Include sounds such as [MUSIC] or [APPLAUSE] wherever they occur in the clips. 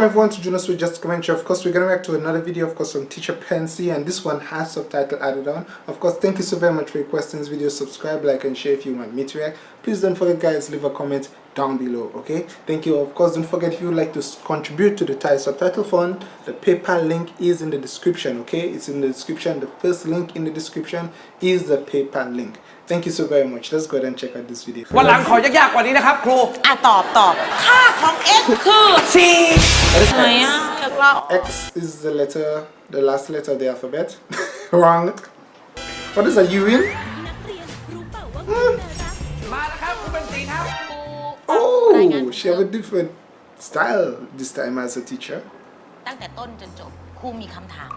welcome everyone to Junos with Just Commentary. Of course, we're going react to another video, of course, from Teacher Pansy, and this one has subtitle added on. Of course, thank you so very much for requesting this video. Subscribe, like, and share if you want me to react. Please don't forget, guys, leave a comment down below, okay? Thank you. Of course, don't forget if you would like to contribute to the Thai subtitle fund, the PayPal link is in the description, okay? It's in the description. The first link in the description is the PayPal link. Thank you so very much. Let's go ahead and check out this video. วันหลังขอยากๆกว่านี้นะครับครู อ่ะตอบตอบ ค่าของ x คือ สี่ ไหนอ่ะอยากเล่า X is the letter, the last letter of the alphabet. [LAUGHS] Wrong. What is a U in? she have a different style this time as a teacher. ตั้งแต่ต้นจนจบครูมีคำถาม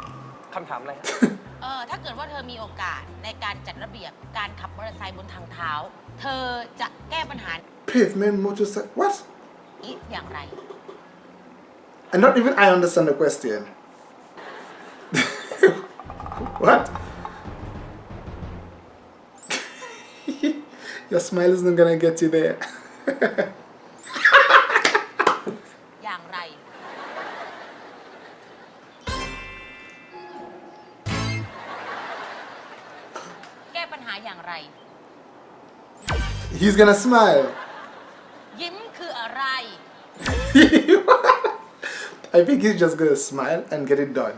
คำถามอะไรครับ เออถ้าเกิดว่าเธอมีโอกาสในการจัดระเบียบการขับมอเตอร์ไซค์บนทางเท้า เธอจะแก้ปัญหา [LAUGHS] Pavement motorcycle. What? นี้อย่างไร And not even I understand the question. [LAUGHS] what? [LAUGHS] Your smile isn't gonna get you there. ญหาอย่างไร He's gonna smile. ยิ้มคืออะไร I think he's just gonna smile and get it done.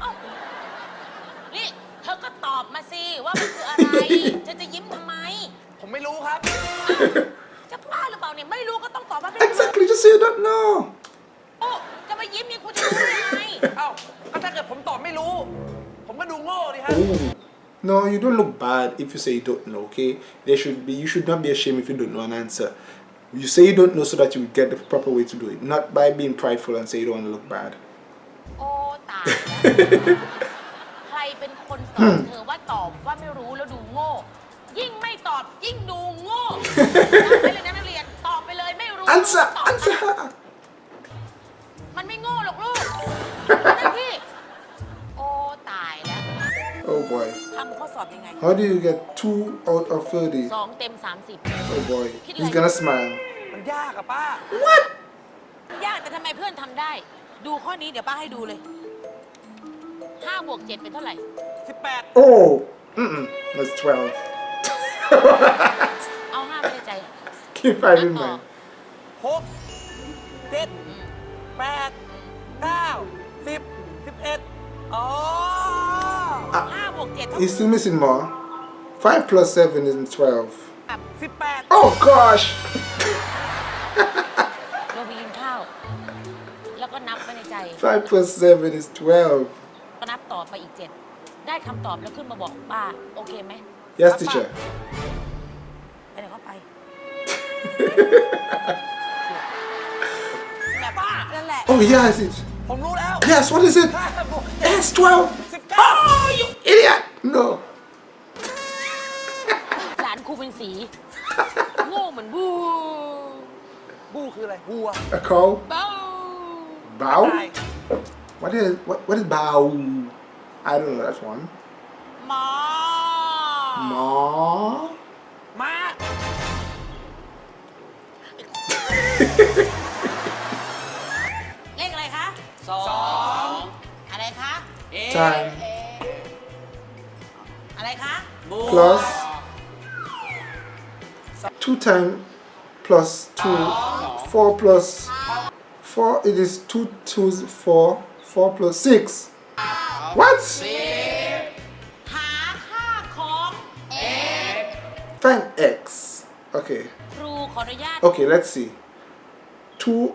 เอ้านี่เธอก็ตอบมาสิว่ามันคืออะไร เธอจะยิ้มทำไม ผมไม่รู้ครับ จะบ้าหรือเปล่าเนี่ยไม่รู้ก็ต้องตอบว่าไม่รู้ Exactly, just say you don't know. โอ้จะมายิ้มยังคุณจะรู้ได้ยังไง เอ้าก็ถ้าเกิดผมตอบไม่รู้ ผมก็ดูโง่ดิฮะ Ooh. No, you don't look bad if you say you don't know, okay? There should be you should not be ashamed if you don't know an answer. You say you don't know so that you get the proper way to do it, not by being prideful and say you don't want to look bad. โอ้ตายแล้วใครเป็นคนสอน[LAUGHS] เธอว่าตอบว่าไม่รู้แล้วดูโง่ ยิ่งไม่ตอบยิ่งดูโง่จำไว้เลยนะนักเรียนตอบไปเลยไม่รู้ Answer, ตอบ answer her. มันไม่โง่หรอกลูกนั่นพี่ โอ้ตายแล้ว Oh boy. ทำข้อสอบยังไง How do you get two out of 30? สองเต็ม 30 Oh boy, he's gonna smile. มันยากอะป้า What ยากแต่ทำไมเพื่อนทำได้ ดูข้อนี้เดี๋ยวป้าให้ดูเลย5บวก7เป็นเท่าไหร่ 18 Oh, mm-mm, that's 12. เอา 5 ไม่ได้ใจ Keep that in mind. 6 7 8 9 10 11 อ๋อ 5 He's still missing more. 5 plus 7 is 12. Oh gosh! [LAUGHS] Five plus seven is twelve. [LAUGHS] [LAUGHS] Yes, teacher. oh, yes, it. Yes, what is it? Yes, twelve. Oh, you idiot! No. หลานครูเป็นสี โง่เหมือนบู บูคืออะไรบัว A cow. เบ้า Bow. ตาย What is what? What is bow? I don't know that one. หมอ Ma. มา เลขอะไรคะสองอะไรคะ Time อะไรคะ plus 2 times plus 2 4 plus 4 it is 2 twos 4 4 plus 6 what? Find x. Okay. Okay let's see. 2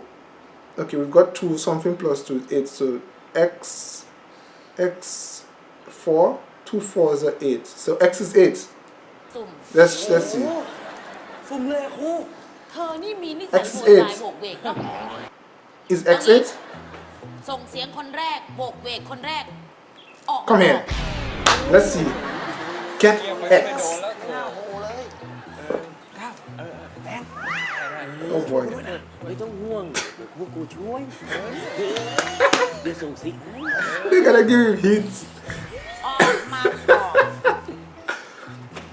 okay we've got 2 something plus 2 8 so x x 4 Two fours are eight. So x is eight. สุ่ม Let's let's see. สุ่มเลยครู เธอนี่มีนิสัย X โวยวาย eight โบกเวกเนาะ Is x eight? ส่งเสียงคนแรกโบกเวกคนแรก ออก Come here. Let's see. Get x. Oh boy. ไม่ต้องห่วงพวกกูช่วย เดี๋ยวส่งซิกให้ [LAUGHS] They're gonna give him hints.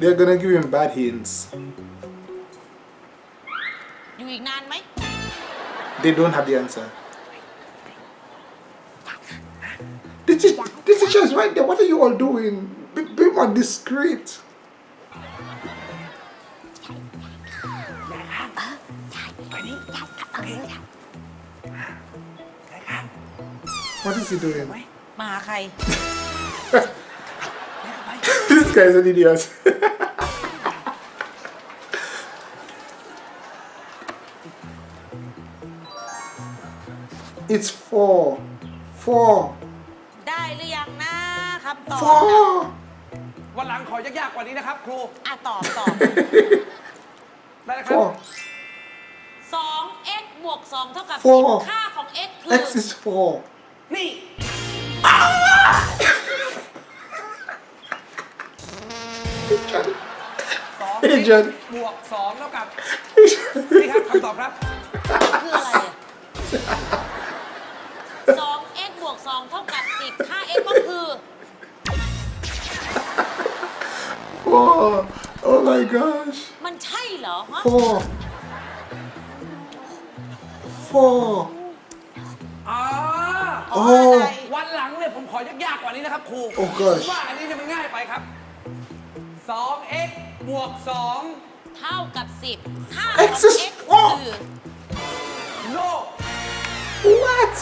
They're gonna give him bad hints. They don't have the answer. The, is the teacher is right there. What are you all doing? Be, be more discreet. What is he doing? [LAUGHS] this guy is an idiot. [LAUGHS] it's four. Four. ได้หรือยังนะคำตอบนะ Four. วันหลังขอยากๆกว่านี้นะครับครู อะตอบตอบ ได้นะครับ Four. 2 x บวก2เท่ากับ Four 10ค่าของ x คือ X is four. นี่ สองเฮ้ยเจนบวกสองเท่ากับ นี่ครับคำตอบครับ คืออะไร Four. Oh my gosh. มันใช่เหรอฮะ Four. Four. อ๋อโอ้อะไรวันหลังเนี่ยผมขอยากๆกว่านี้นะครับครูโอ้ gosh ผมว่าอันนี้เนี่ยมันง่ายไปครับ 2x บวกเท่ากับ 10ค่า X ของ is x four คือ2 no What?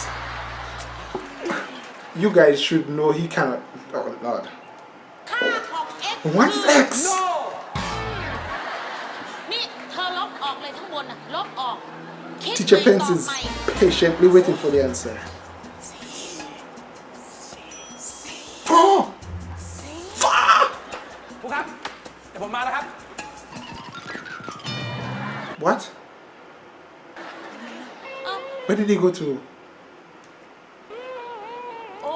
You guys should know he cannot. Oh Lord. ค่าของ x What's คือ X? no นี่เธอลบออกเลยทั้งบนน่ะ ลบออก คิด Teacher ใหม่ต Pence อบ is ใหม่ patiently waiting for the answer. Four. Four. ครูครับ เดี๋ยวผมมาแล้วครับ What? เอ้า Where did he go to? โอ้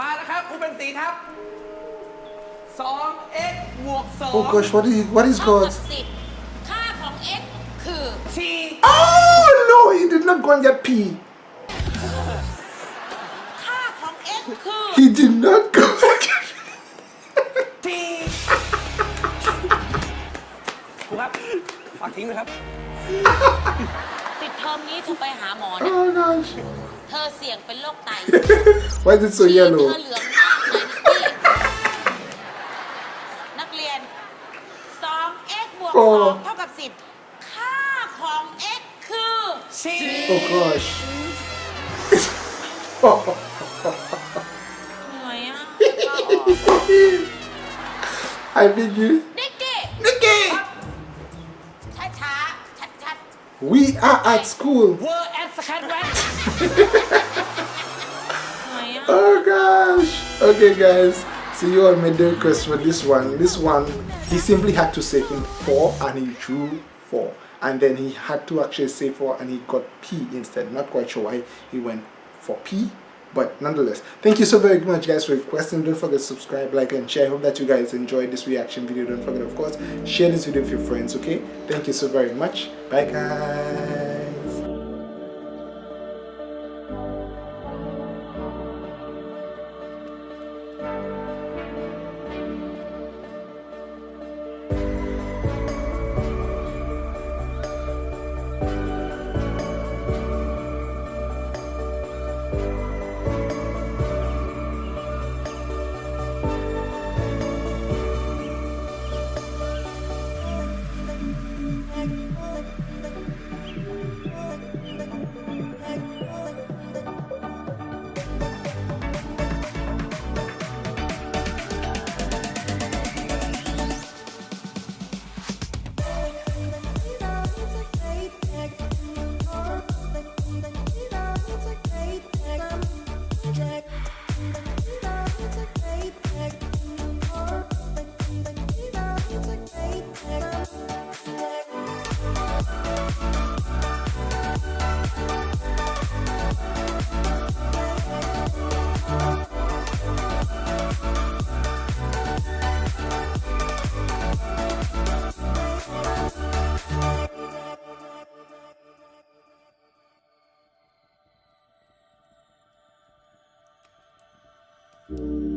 มาแล้วครับครูเป็นสีครับ 2x บวก Oh gosh, what is what is เท่ากับ God? 10 ค่าของ x คือ 2 t Oh no, he did not go and get P. ค่าของ x คือ He did not go and get t ครูครับ ฝากทิ้งเลยครับ ปิดเทอมนี้เธอไปหาหมอนะ Oh gosh. เธอเสี่ยงเป็นโรคไต Why is it so เธ yellow? อเหลือง 2x บวก โอ้ 2 เท่ากับ 10 ค่าของ x คือ c Oh gosh. [LAUGHS] เหนื่อยอ่ะ I beg you. นิกกี้ Nikki! ช้าช้าชัดชัด We are at school. เวอร์แอดสแคทแวน ๆเหนื่อยอ่ะ Oh gosh. Okay guys. So you all made the request for this one. This one, he simply had to say in 4 and he drew 4. And then he had to actually say 4 and he got P instead. Not quite sure why he went for P. But nonetheless, thank you so very much guys for requesting. Don't forget to subscribe, like and share. I hope that you guys enjoyed this reaction video. Don't forget of course, share this video with your friends, okay? Thank you so very much. Bye guys. Thank